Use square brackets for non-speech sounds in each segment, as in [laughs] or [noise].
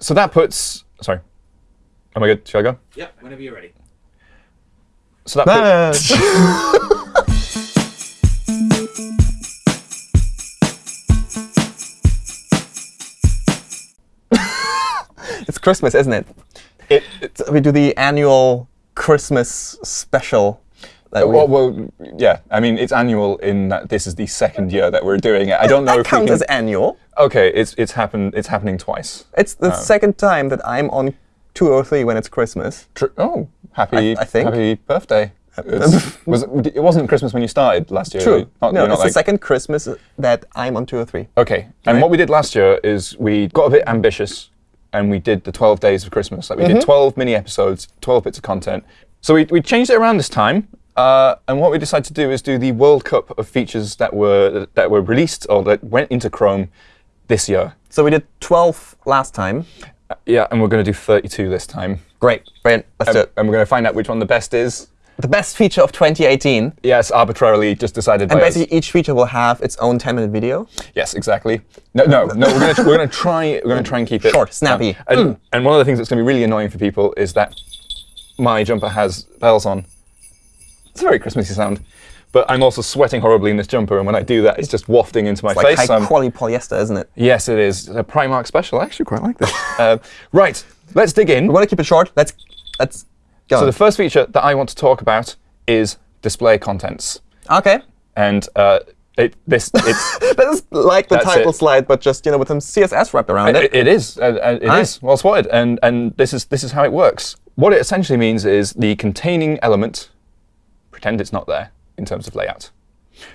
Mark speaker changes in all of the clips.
Speaker 1: so that puts. Sorry. Am I good? Shall I go?
Speaker 2: Yeah, whenever you're ready.
Speaker 1: So that puts. [laughs]
Speaker 3: it's Christmas, isn't it?
Speaker 1: It, it's,
Speaker 3: We do the annual Christmas special. We-
Speaker 1: well, well, yeah. I mean, it's annual in that this is the second year that we're doing it. I don't know
Speaker 3: that
Speaker 1: if we
Speaker 3: counts
Speaker 1: can.
Speaker 3: as annual.
Speaker 1: Okay, it's it's happened. It's happening twice.
Speaker 3: It's the second time that I'm on 203 when it's Christmas.
Speaker 1: Oh, happy!
Speaker 3: I think.
Speaker 1: happy birthday. [laughs] Was it, it wasn't Christmas when you started last year.
Speaker 3: True.
Speaker 1: Not,
Speaker 3: no, it's
Speaker 1: like-
Speaker 3: the second Christmas that I'm on 203.
Speaker 1: Okay. And
Speaker 3: Right.
Speaker 1: what we did last year is we got a bit ambitious and we did the 12 days of Christmas. Like we
Speaker 3: Mm-hmm.
Speaker 1: did 12 mini episodes, 12 bits of content. So we, we changed it around this time. Uh, and what we decided to do is do the World Cup of features that were that were released or that went into Chrome this year.
Speaker 3: So we did 12 last time.
Speaker 1: Uh, yeah, and we're going to do 32 this time.
Speaker 3: Great. Brilliant. Let's do
Speaker 1: And,
Speaker 3: it.
Speaker 1: and we're going to find out which one the best is.
Speaker 3: The best feature of 2018.
Speaker 1: Yes, arbitrarily just decided
Speaker 3: And
Speaker 1: by us.
Speaker 3: basically, each feature will have its own 10-minute video.
Speaker 1: Yes, exactly. No, no, no. We're going to we're going to try we're going to try and keep it
Speaker 3: Short, snappy.
Speaker 1: Um, and, and one of the things that's going to be really annoying for people is that my jumper has bells on. It's a very Christmassy sound, but I'm also sweating horribly in this jumper, and when I do that, it's just wafting into my
Speaker 3: It's
Speaker 1: face. Um,
Speaker 3: high-quality polyester, isn't it?
Speaker 1: yes, it is It's a Primark special. I actually quite like this. uh, [laughs] right, let's dig in.
Speaker 3: We want to keep it short. Let's let's go.
Speaker 1: So the first feature that I want to talk about is display contents,
Speaker 3: OK.
Speaker 1: and uh, it, this it's [laughs]
Speaker 3: That is like the
Speaker 1: That's
Speaker 3: title
Speaker 1: it.
Speaker 3: slide, but just you know with some CSS wrapped around it.
Speaker 1: It, it is. Uh, uh, it
Speaker 3: Aye.
Speaker 1: is well spotted, and and this is this is how it works. What it essentially means is the containing element. Pretend it's not there in terms of layout.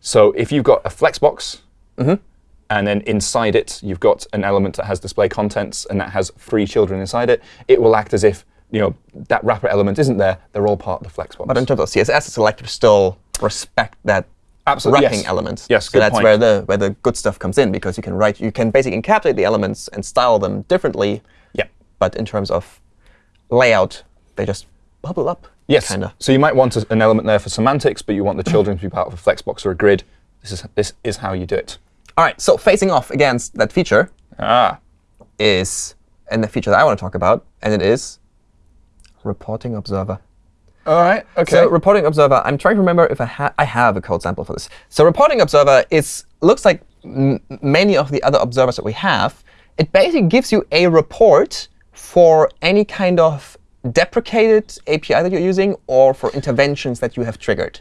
Speaker 1: So if you've got a flexbox, mm-hmm. and then inside it you've got an element that has display contents and that has three children inside it, it will act as if you know that wrapper element isn't there. They're all part of the flexbox.
Speaker 3: But in terms of CSS, it's like still respect that
Speaker 1: Absolutely,
Speaker 3: wrapping
Speaker 1: yes.
Speaker 3: element.
Speaker 1: Yes,
Speaker 3: so that's
Speaker 1: point.
Speaker 3: where the where the good stuff comes in because you can write, you can basically encapsulate the elements and style them differently.
Speaker 1: yeah.
Speaker 3: But in terms of layout, they just bubble up.
Speaker 1: Yes.
Speaker 3: Kinda.
Speaker 1: So you might want a- an element there for semantics, but you want the children to be part of a flexbox or a grid. This is this is how you do it.
Speaker 3: All right. So facing off against that feature
Speaker 1: Ah.
Speaker 3: is and the feature that I want to talk about, and it is reporting observer.
Speaker 1: All right. Okay.
Speaker 3: So reporting observer, I'm trying to remember if I, ha I have a code sample for this. So reporting observer is looks like m many of the other observers that we have. It basically gives you a report for any kind of deprecated API that you're using or for interventions that you have triggered.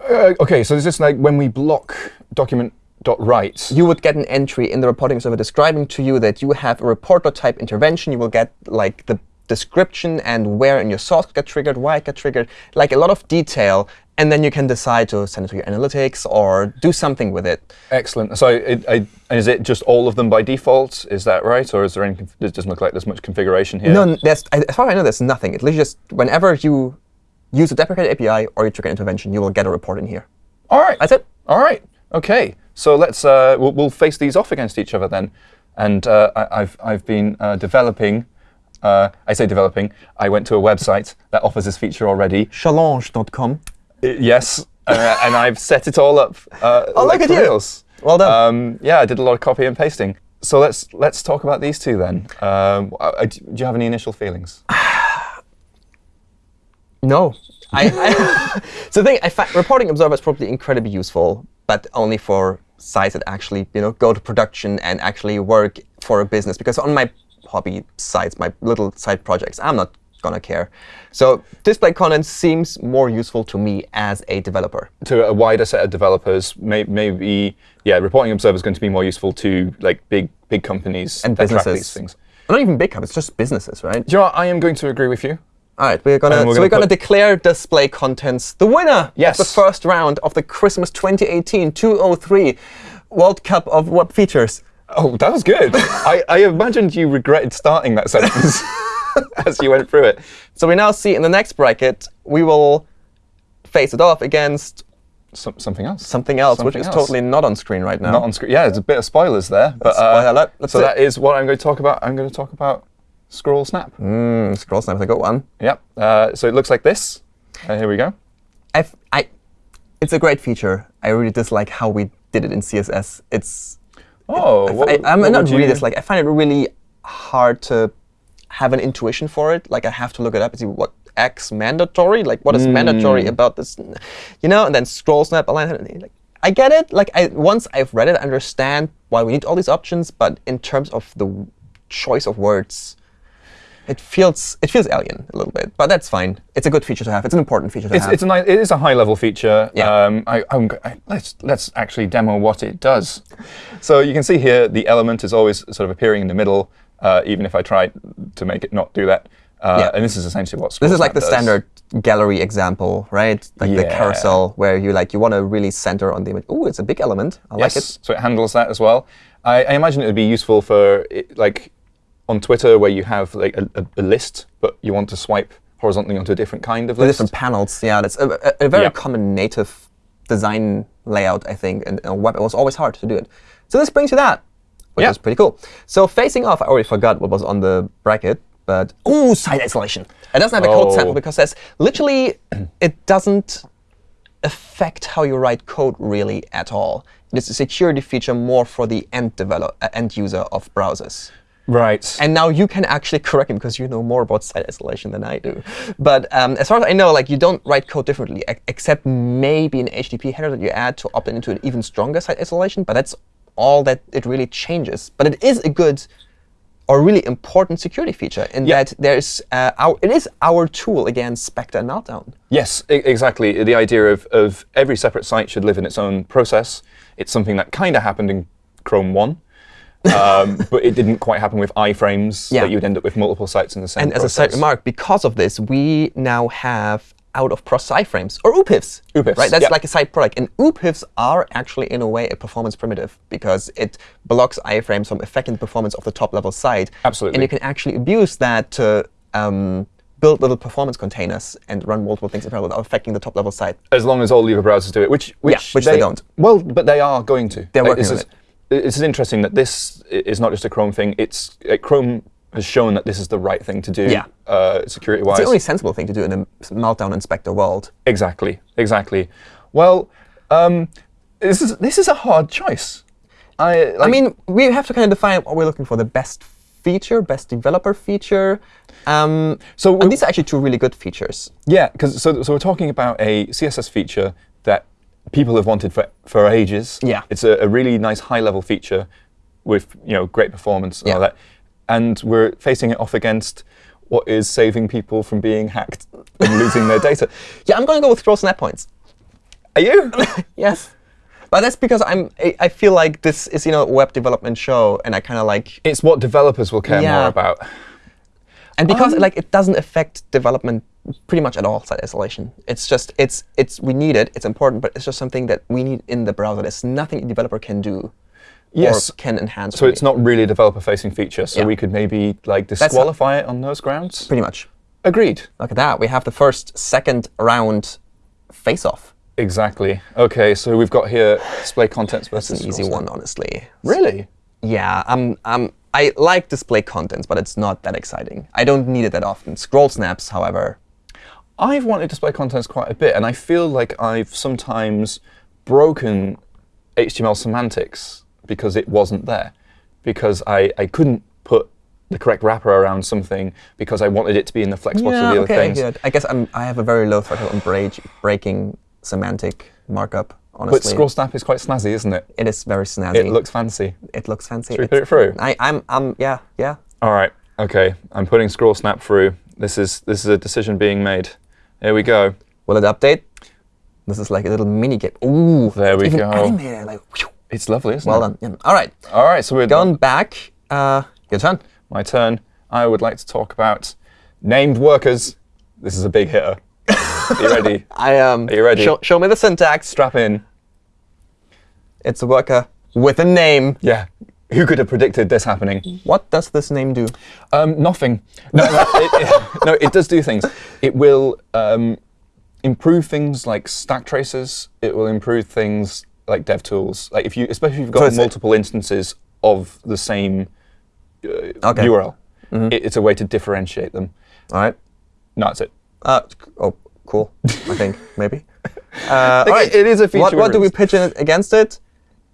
Speaker 1: Uh, okay, so this is this like when we block document.write?
Speaker 3: You would get an entry in the reporting observer describing to you that you have a report.type intervention. You will get like the description and where in your source got triggered, why it got triggered, like a lot of detail. And then you can decide to send it to your analytics or do something with it.
Speaker 1: Excellent. So it, I, is it just all of them by default? Is that right? Or is there any, it doesn't look like there's much configuration here?
Speaker 3: No, as far as I know, there's nothing. It's literally just whenever you use a deprecated API or you trigger an intervention, you will get a report in here.
Speaker 1: All right.
Speaker 3: That's it.
Speaker 1: All right. OK. So let's uh, we'll, we'll face these off against each other then. And uh, I, I've, I've been uh, developing. Uh, I say developing. I went to a website that offers this feature already.
Speaker 3: Challonge.com.
Speaker 1: Uh, yes. uh, and I've set it all up. Uh,
Speaker 3: Oh,
Speaker 1: like
Speaker 3: look at
Speaker 1: for
Speaker 3: you.
Speaker 1: reals.
Speaker 3: Well done.
Speaker 1: Um, yeah, I did a lot of copy and pasting. So let's let's talk about these two then. Um, uh, do you have any initial feelings? [sighs]
Speaker 3: No. I, I [laughs] so the thing, I fi- reporting observer is probably incredibly useful, but only for sites that actually you know go to production and actually work for a business. Because on my hobby sites, my little side projects, I'm not gonna care. So display content seems more useful to me as a developer.
Speaker 1: to a wider set of developers, may, maybe yeah, reporting observer is going to be more useful to like big big companies
Speaker 3: And businesses.
Speaker 1: these things.
Speaker 3: Not even big companies, just businesses, right?
Speaker 1: Do you know what? I am going to agree with you.
Speaker 3: All right, we're gonna
Speaker 1: we're
Speaker 3: so
Speaker 1: gonna
Speaker 3: we're gonna declare display contents the winner
Speaker 1: Yes.
Speaker 3: of the first round of the Christmas 2018 203 World Cup of Web Features.
Speaker 1: Oh, that was good. [laughs] I, I imagined you regretted starting that sentence [laughs] [laughs] as you went through it.
Speaker 3: So we now see in the next bracket we will face it off against
Speaker 1: Some, something else.
Speaker 3: something else, which
Speaker 1: Something
Speaker 3: is
Speaker 1: else.
Speaker 3: totally not on screen right now.
Speaker 1: Not on screen. Yeah, it's a bit of spoilers there. But,
Speaker 3: Spoiler
Speaker 1: uh,
Speaker 3: alert.
Speaker 1: So
Speaker 3: it.
Speaker 1: that is what I'm going to talk about. I'm going to talk about Scroll Snap.
Speaker 3: Mm, scroll snap is a good one.
Speaker 1: Yep. Uh, so it looks like this. Uh, here we go.
Speaker 3: I've, I, it's a great feature. I really dislike how we did it in CSS. It's
Speaker 1: Oh,
Speaker 3: I,
Speaker 1: what,
Speaker 3: I, am not really dislike. I find it really hard to have an intuition for it. Like I have to look it up and see what X mandatory, like what is mandatory about this, you know, and then scroll snap align. Like I get it. Like I once I've read it, I understand why we need all these options. But in terms of the choice of words, it feels it feels alien a little bit. But that's fine. It's a good feature to have. It's an important feature to
Speaker 1: It's,
Speaker 3: have.
Speaker 1: it's a nice, it is a high level feature.
Speaker 3: Yeah.
Speaker 1: Um, I, I- let's let's actually demo what it does. So you can see here the element is always sort of appearing in the middle, uh, even if I try to make it not do that. Uh,
Speaker 3: Yeah.
Speaker 1: And this is essentially what
Speaker 3: This is like the
Speaker 1: does.
Speaker 3: standard gallery example, right? Like the carousel where you like you want to really center on the image. Oh, it's a big element. I like it.
Speaker 1: so it handles that as well. I, I imagine it would be useful for it, like on Twitter where you have like a, a, a list, but you want to swipe horizontally onto a different kind of
Speaker 3: The
Speaker 1: list.
Speaker 3: different panels. Yeah, that's a, a, a very
Speaker 1: Yeah.
Speaker 3: common native design layout, I think. And on web, it was always hard to do it. So this brings you that, which
Speaker 1: Yeah.
Speaker 3: is pretty cool. So facing off, I already forgot what was on the bracket, but ooh, site isolation. It doesn't have a code
Speaker 1: Oh.
Speaker 3: sample because there's literally [clears throat] it doesn't affect how you write code really at all. It is a security feature more for the end develop, uh, end user of browsers.
Speaker 1: right.
Speaker 3: And now you can actually correct him because you know more about site isolation than I do. But um, as far as I know, like you don't write code differently, except maybe an HTTP header that you add to opt into an even stronger site isolation. But that's all that it really changes. But it is a good or really important security feature in that there's uh, our, it is our tool against Spectre and Meltdown.
Speaker 1: Yes, exactly. The idea of, of every separate site should live in its own process. It's something that kind of happened in Chrome 1, um, [laughs] but it didn't quite happen with iframes,
Speaker 3: Yeah.
Speaker 1: that you'd end up with multiple sites in the same
Speaker 3: And as a
Speaker 1: process.
Speaker 3: side remark, because of this, we now have out of process iframes or OOPIFs.
Speaker 1: OOPIFs,
Speaker 3: Right? That's
Speaker 1: yeah.
Speaker 3: like a side product. And OOPIFs are actually, in a way, a performance primitive because it blocks iframes from affecting the performance of the top level site.
Speaker 1: Absolutely.
Speaker 3: And you can actually abuse that to um, build little performance containers and run multiple things in parallel without affecting the top level site.
Speaker 1: As long as all the other browsers do it, which which,
Speaker 3: which they don't.
Speaker 1: Well, but they are going to.
Speaker 3: They're
Speaker 1: Like,
Speaker 3: working on
Speaker 1: is, This is interesting that this is not just a Chrome thing. It's Chrome has shown that this is the right thing to do,
Speaker 3: Yeah.
Speaker 1: uh, security-wise.
Speaker 3: It's the only sensible thing to do in a Meltdown Inspector world.
Speaker 1: Exactly, exactly. Well, um, this is this is a hard choice. I,
Speaker 3: I mean, we have to kind of define what we're looking for. The best feature, best developer feature. Um,
Speaker 1: So
Speaker 3: and these are actually two really good features.
Speaker 1: Yeah, because so, so we're talking about a CSS feature that people have wanted for for ages.
Speaker 3: Yeah.
Speaker 1: it's a, a really nice high level feature with you know great performance and all
Speaker 3: Yeah.
Speaker 1: that, and we're facing it off against what is saving people from being hacked and losing their data. [laughs]
Speaker 3: Yeah, I'm going to go with scroll snap points.
Speaker 1: Are you? [laughs]
Speaker 3: Yes. But that's because I'm. I, I feel like this is you know a web development show, and I kind of like,
Speaker 1: it's what developers will care
Speaker 3: Yeah.
Speaker 1: more about.
Speaker 3: and because
Speaker 1: Um,
Speaker 3: like it doesn't affect development pretty much at all. Site isolation. It's just it's it's we need it. It's important, but it's just something that we need in the browser. There's nothing a developer can do.
Speaker 1: Yes.
Speaker 3: Can enhance.
Speaker 1: So it's not really a developer-facing feature. So
Speaker 3: Yeah.
Speaker 1: we could maybe like disqualify it on those grounds.
Speaker 3: pretty much.
Speaker 1: Agreed.
Speaker 3: Look at that. We have the first, second round face-off.
Speaker 1: Exactly. Okay, so we've got here display contents versus
Speaker 3: an easy one, honestly.
Speaker 1: Really?
Speaker 3: Yeah, um, um, I like display contents, but it's not that exciting. I don't need it that often. Scroll snaps, however,
Speaker 1: I've wanted display contents quite a bit, and I feel like I've sometimes broken HTML semantics because it wasn't there. Because I, I couldn't put the correct wrapper around something because I wanted it to be in the flexbox
Speaker 3: yeah,
Speaker 1: of the
Speaker 3: okay,
Speaker 1: other things.
Speaker 3: good. I guess I'm, I have a very low threshold on break, breaking semantic markup. Honestly,
Speaker 1: But scroll snap is quite snazzy, isn't it?
Speaker 3: it is very snazzy.
Speaker 1: It looks fancy.
Speaker 3: It looks fancy.
Speaker 1: Should we
Speaker 3: It's-
Speaker 1: put it through?
Speaker 3: I, I'm, I'm, yeah, yeah.
Speaker 1: All right. Okay. I'm putting scroll snap through. This is this is a decision being made. Here we go.
Speaker 3: Will it update? This is like a little mini game. Ooh,
Speaker 1: There we
Speaker 3: even
Speaker 1: go.
Speaker 3: Animated, like, whew.
Speaker 1: It's lovely, isn't
Speaker 3: well
Speaker 1: it?
Speaker 3: done. Yeah. All right,
Speaker 1: All right. So we're
Speaker 3: going back. Uh, your turn.
Speaker 1: My turn. I would like to talk about named workers. This is a big hitter. Are you ready? [laughs]
Speaker 3: I um.
Speaker 1: Are you ready?
Speaker 3: Show, show me the syntax.
Speaker 1: Strap in.
Speaker 3: It's a worker with a name.
Speaker 1: Yeah. Who could have predicted this happening?
Speaker 3: What does this name do?
Speaker 1: Um, nothing. No, no, it, it, [laughs] no, it does do things. It will um, improve things like stack traces. It will improve things like DevTools. Like if you, especially if you've got
Speaker 3: So
Speaker 1: multiple instances of the same uh,
Speaker 3: Okay.
Speaker 1: URL, it, it's a way to differentiate them.
Speaker 3: All right.
Speaker 1: No, that's it.
Speaker 3: Uh, oh, cool. I think [laughs] maybe. Uh, all right.
Speaker 1: it is a feature
Speaker 3: What, what do we pitch in against it?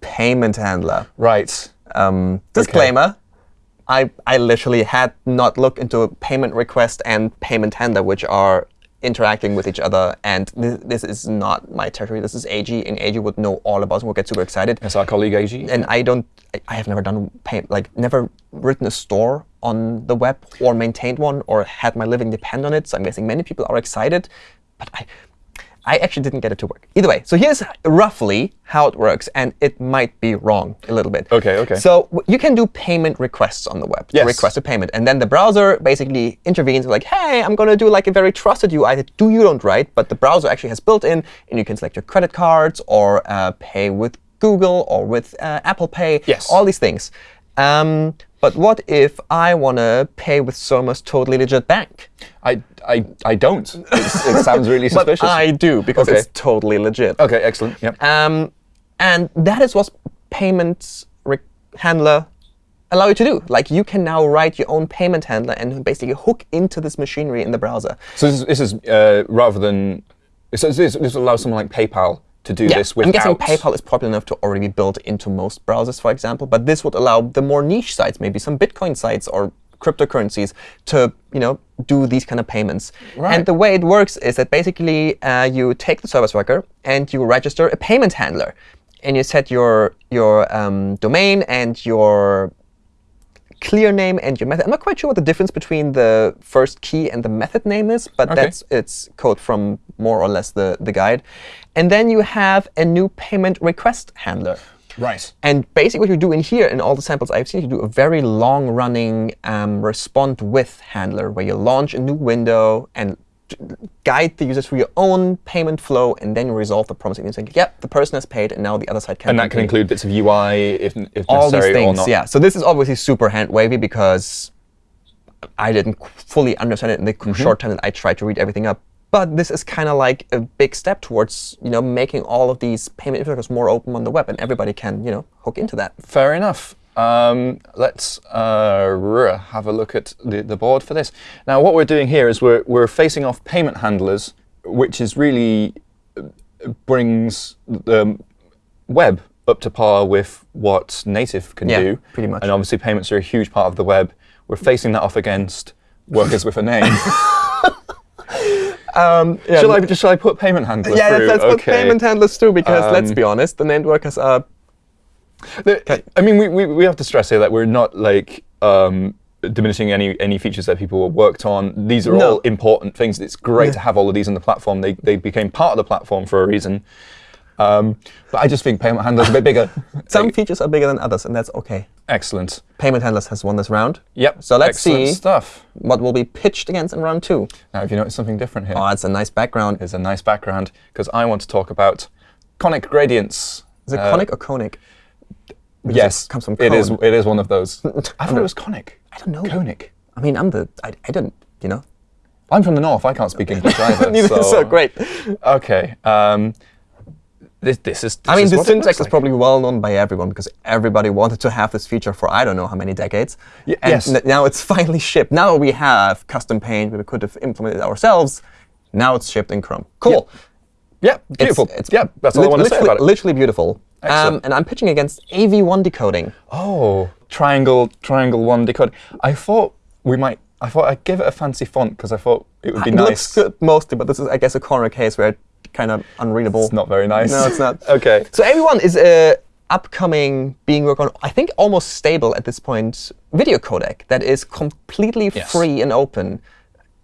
Speaker 3: Payment handler.
Speaker 1: Right.
Speaker 3: Um, disclaimer: I, I literally had not looked into a payment request and payment handler, which are interacting with each other. And this, this is not my territory. This is Eiji, and Eiji would know all about it and would get super excited.
Speaker 1: That's our colleague Eiji.
Speaker 3: And I don't, I- I have never done pay, like never written a store on the web or maintained one or had my living depend on it. So I'm guessing many people are excited, but I, I actually didn't get it to work. Either way, so here's roughly how it works, and it might be wrong a little bit.
Speaker 1: OK, OK.
Speaker 3: So you can do payment requests on the web.
Speaker 1: Yes.
Speaker 3: Request a payment, and then the browser basically intervenes like, hey, I'm going to do like a very trusted UI that do you don't write, but the browser actually has built in, and you can select your credit cards or uh, pay with Google or with uh, Apple Pay.
Speaker 1: Yes.
Speaker 3: All these things. Um, but what if I want to pay with Surma's totally legit bank?
Speaker 1: I, I, I don't. It's, it sounds really [laughs] suspicious. But.
Speaker 3: I do because
Speaker 1: Okay.
Speaker 3: it's totally legit.
Speaker 1: OK, excellent. Yep.
Speaker 3: Um, and that is what payments handler allow you to do. Like you can now write your own payment handler and basically hook into this machinery in the browser.
Speaker 1: So this, this is uh, rather than so this, this allows someone like PayPal to do this without...
Speaker 3: I'm guessing PayPal is popular enough to already be built into most browsers, for example. But this would allow the more niche sites, maybe some Bitcoin sites or cryptocurrencies, to you know do these kind of payments.
Speaker 1: Right.
Speaker 3: And the way it works is that basically uh, you take the service worker and you register a payment handler, and you set your your um, domain and your clear name and your method. I'm not quite sure what the difference between the first key and the method name is, but
Speaker 1: Okay.
Speaker 3: that's it's code from more or less the, the guide. And then you have a new payment request handler.
Speaker 1: Right.
Speaker 3: And basically what you do in here, in all the samples I've seen, you do a very long-running um, respond with handler where you launch a new window and guide the user through your own payment flow, and then you resolve the promise. And you say, yep, the person has paid, and now the other side can
Speaker 1: And that can
Speaker 3: continue."
Speaker 1: include bits of UI if, if
Speaker 3: all these
Speaker 1: necessary or
Speaker 3: things.
Speaker 1: not.
Speaker 3: Yeah. So this is obviously super hand wavy because I didn't fully understand it in the
Speaker 1: Mm-hmm.
Speaker 3: short time that I tried to read everything up. But this is kind of like a big step towards you know making all of these payment infrastructures more open on the web, and everybody can you know hook into that.
Speaker 1: Fair enough. Um, let's uh, have a look at the, the board for this. Now, what we're doing here is we're, we're facing off payment handlers, which is really uh, brings the web up to par with what native can
Speaker 3: Yeah,
Speaker 1: do.
Speaker 3: pretty much.
Speaker 1: And obviously, payments are a huge part of the web. We're facing that off against workers with a name. [laughs]
Speaker 3: Um, yeah,
Speaker 1: shall I shall I put payment handlers
Speaker 3: yeah,
Speaker 1: through?
Speaker 3: that's what
Speaker 1: okay.
Speaker 3: Put payment handlers do. Because let's
Speaker 1: Um,
Speaker 3: be honest, the named workers are
Speaker 1: The- I mean, we, we, we have to stress here that we're not like um, diminishing any any features that people worked on. These are
Speaker 3: No.
Speaker 1: all important things. It's great to have all of these on the platform. They they became part of the platform for a reason. Um, but I just think payment handlers are a bit bigger. [laughs]
Speaker 3: some features are bigger than others, and that's okay.
Speaker 1: Excellent.
Speaker 3: Payment handlers has won this round.
Speaker 1: Yep.
Speaker 3: So let's
Speaker 1: excellent
Speaker 3: see
Speaker 1: stuff.
Speaker 3: what will be pitched against in round two.
Speaker 1: Now, have you noticed something different here?
Speaker 3: Oh, it's a nice background.
Speaker 1: It's a nice background because I want to talk about conic gradients.
Speaker 3: Is it
Speaker 1: Uh,
Speaker 3: conic or conic?
Speaker 1: Yes,
Speaker 3: it comes from
Speaker 1: it is.
Speaker 3: cone.
Speaker 1: It is one of those. [laughs] I thought it was conic.
Speaker 3: I don't know.
Speaker 1: Conic.
Speaker 3: I mean, I'm the. I, I don't. You know.
Speaker 1: I'm from the north. I can't speak English either. [laughs]
Speaker 3: Neither, so great.
Speaker 1: Okay. Um, this, this is.
Speaker 3: I mean,
Speaker 1: this
Speaker 3: the
Speaker 1: is what it
Speaker 3: syntax
Speaker 1: looks
Speaker 3: is probably well known by everyone because everybody wanted to have this feature for I don't know how many decades.
Speaker 1: Y-
Speaker 3: and
Speaker 1: yes.
Speaker 3: now it's [laughs] finally shipped. Now we have custom paint. We could have implemented it ourselves. Now it's shipped in Chrome. Cool.
Speaker 1: Yeah,
Speaker 3: It's-
Speaker 1: beautiful.
Speaker 3: It's,
Speaker 1: yeah, that's all I want to say about it.
Speaker 3: Literally beautiful. Um, and I'm pitching against AV1 decoding.
Speaker 1: Oh, triangle, triangle one decode. I thought we might. I thought I'd give it a fancy font because I thought it would be
Speaker 3: it
Speaker 1: nice.
Speaker 3: looks good mostly, but this is, I guess, a corner case where it's kind of unreadable.
Speaker 1: It's not very nice.
Speaker 3: No, it's not. [laughs]
Speaker 1: okay.
Speaker 3: So AV1 is a upcoming being worked on, I think almost stable at this point, video codec that is completely
Speaker 1: Yes.
Speaker 3: free and open.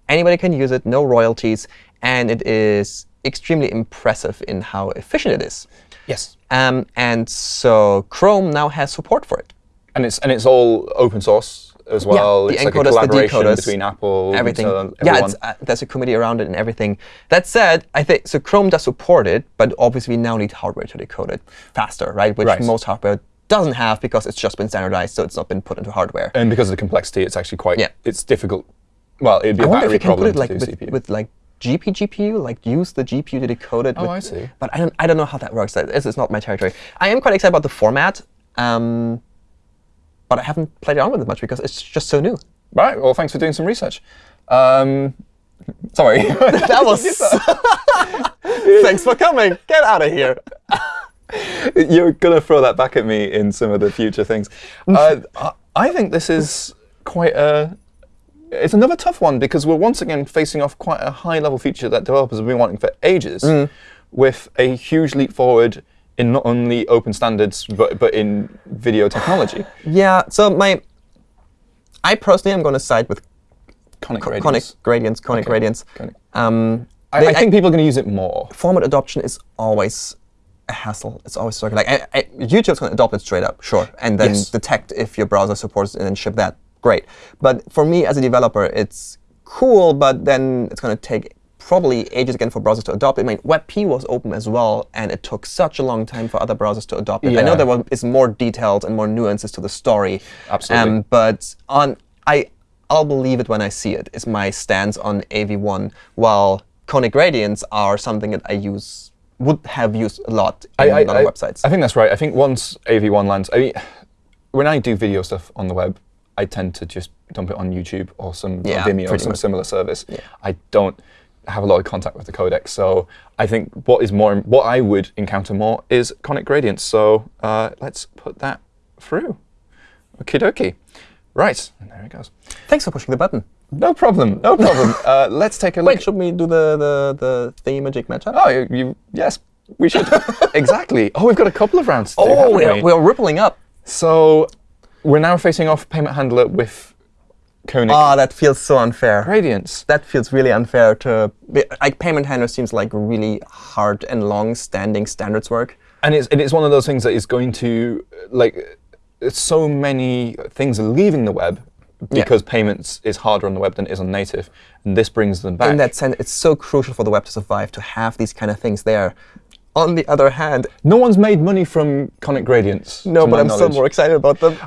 Speaker 3: Anybody can use it, no royalties, and it is extremely impressive in how efficient it is.
Speaker 1: Yes.
Speaker 3: Um, and so Chrome now has support for it.
Speaker 1: And it's and it's all open source as well.
Speaker 3: the
Speaker 1: it's like a
Speaker 3: encoders, the
Speaker 1: collaboration
Speaker 3: decoders,
Speaker 1: between Apple,
Speaker 3: everything.
Speaker 1: and so
Speaker 3: yeah, it's, uh, there's a committee around it and everything. That said, I think so. Chrome does support it, but obviously we now need hardware to decode it faster, right? Which
Speaker 1: Right.
Speaker 3: most hardware doesn't have because it's just been standardized, so it's not been put into hardware.
Speaker 1: and because of the complexity, it's actually quite.
Speaker 3: Yeah.
Speaker 1: It's difficult. Well, it'd be
Speaker 3: I
Speaker 1: a
Speaker 3: wonder if you can put it like with, with like GP GPU, like use the GPU to decode it.
Speaker 1: Oh,
Speaker 3: with-
Speaker 1: I see.
Speaker 3: But I don't, I don't know how that works. This is not my territory. I am quite excited about the format, um, but I haven't played around with it much because it's just so new.
Speaker 1: Right. Well, thanks for doing some research. Um, sorry. [laughs]
Speaker 3: That was. [laughs] [laughs] Thanks for coming. Get out of here.
Speaker 1: You're gonna throw that back at me in some of the future things. Uh, I- I think this is quite a it's another tough one because we're once again facing off quite a high-level feature that developers have been wanting for ages, with a huge leap forward in not only open standards but but in video technology.
Speaker 3: Yeah. So my, I personally am going to side with
Speaker 1: Conic
Speaker 3: conic
Speaker 1: gradients.
Speaker 3: gradients, conic
Speaker 1: Okay.
Speaker 3: gradients.
Speaker 1: Conic.
Speaker 3: Um,
Speaker 1: I,
Speaker 3: they-
Speaker 1: I think people are going to use it more.
Speaker 3: format adoption is always a hassle. It's always sort of like I, I, YouTube's going to adopt it straight up, sure, and then
Speaker 1: Yes.
Speaker 3: detect if your browser supports it and then ship that. Great. But for me as a developer, it's cool, but then it's going to take probably ages again for browsers to adopt it. I mean, WebP was open as well, and it took such a long time for other browsers to adopt it. I know
Speaker 1: Yeah.
Speaker 3: there was, more detailed and more nuances to the story.
Speaker 1: Absolutely.
Speaker 3: Um, but on I, I'll believe it when I see it. Is my stance on AV1. While conic gradients are something that I use would have used a lot in
Speaker 1: I, I,
Speaker 3: other
Speaker 1: I-
Speaker 3: websites.
Speaker 1: I think that's right. I think once AV1 lands, I mean, when I do video stuff on the web, I tend to just dump it on YouTube or some or Vimeo or some
Speaker 3: much.
Speaker 1: similar service. I don't have a lot of contact with the codec, so I think what is more, what I would encounter more is conic gradients. So uh, let's put that through. Okie dokie. Right, and there it goes.
Speaker 3: Thanks for pushing the button.
Speaker 1: No problem. No problem. [laughs] uh, let's take a look.
Speaker 3: Wait, should we do the the the thingamajig matchup?
Speaker 1: Oh, you, you yes, we should. [laughs] exactly. Oh, we've got a couple of rounds to do.
Speaker 3: Oh,
Speaker 1: haven't
Speaker 3: we're,
Speaker 1: we?
Speaker 3: we're rippling up.
Speaker 1: So we're now facing off payment handler with conic
Speaker 3: Ah, that feels so unfair.
Speaker 1: gradients.
Speaker 3: That feels really unfair to like payment handler seems like really hard and long-standing standards work.
Speaker 1: And it's, and it's one of those things that is going to, like, so many things are leaving the web
Speaker 3: Yeah.
Speaker 1: because payments is harder on the web than it is on native. And this brings them back.
Speaker 3: In that sense, it's so crucial for the web to survive to have these kind of things there. On the other hand,
Speaker 1: no one's made money from conic gradients.
Speaker 3: no, but I'm still more excited about them.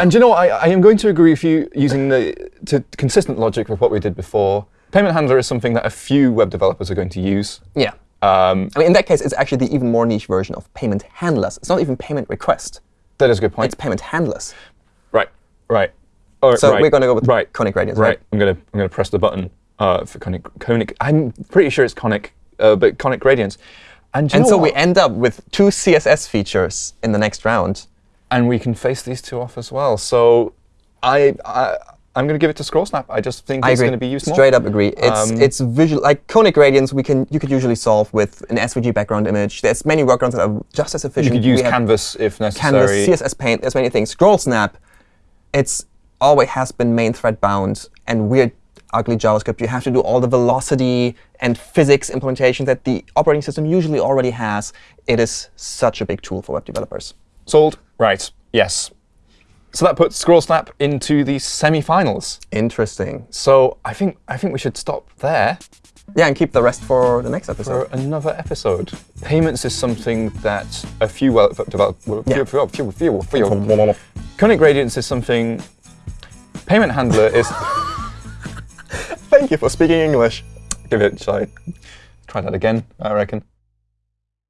Speaker 1: and you know? I, I am going to agree with you using the to consistent logic with what we did before. Payment handler is something that a few web developers are going to use.
Speaker 3: yeah.
Speaker 1: Um,
Speaker 3: I mean, in that case, it's actually the even more niche version of payment handlers. It's not even payment request.
Speaker 1: that is a good point.
Speaker 3: It's payment handlers.
Speaker 1: Right, right. Oh,
Speaker 3: So
Speaker 1: right,
Speaker 3: we're gonna go with
Speaker 1: right.
Speaker 3: conic gradients,
Speaker 1: right?
Speaker 3: right?
Speaker 1: I'm gonna I'm gonna press the button uh, for conic conic. I'm pretty sure it's conic, uh, but conic gradients. And,
Speaker 3: And so we end up with two CSS features in the next round.
Speaker 1: and we can face these two off as well. So I, I I'm gonna give it to Scroll Snap. I just think
Speaker 3: I
Speaker 1: it's
Speaker 3: agree.
Speaker 1: gonna be used more.
Speaker 3: Straight up agree. It's
Speaker 1: Um,
Speaker 3: it's visual like conic gradients. We can you could usually solve with an SVG background image. There's many workarounds that are just as efficient.
Speaker 1: You could use
Speaker 3: We
Speaker 1: Canvas if necessary. Canvas.
Speaker 3: CSS Paint. There's many things. Scroll Snap. It's always has been main thread bound and weird ugly JavaScript. You have to do all the velocity and physics implementation that the operating system usually already has. It is such a big tool for web developers.
Speaker 1: Sold. Right. Yes. So that puts Scroll Snap into the semi-finals.
Speaker 3: Interesting.
Speaker 1: So I think I think we should stop there.
Speaker 3: Yeah, and keep the rest for the next episode.
Speaker 1: for another episode. Payments is something that a few well developed. Well,
Speaker 3: Yeah.
Speaker 1: few, few, few, few, few. Conic gradients is something. Payment handler is. [laughs]
Speaker 3: Thank you for speaking English.
Speaker 1: give it. Shall I try that again? I reckon.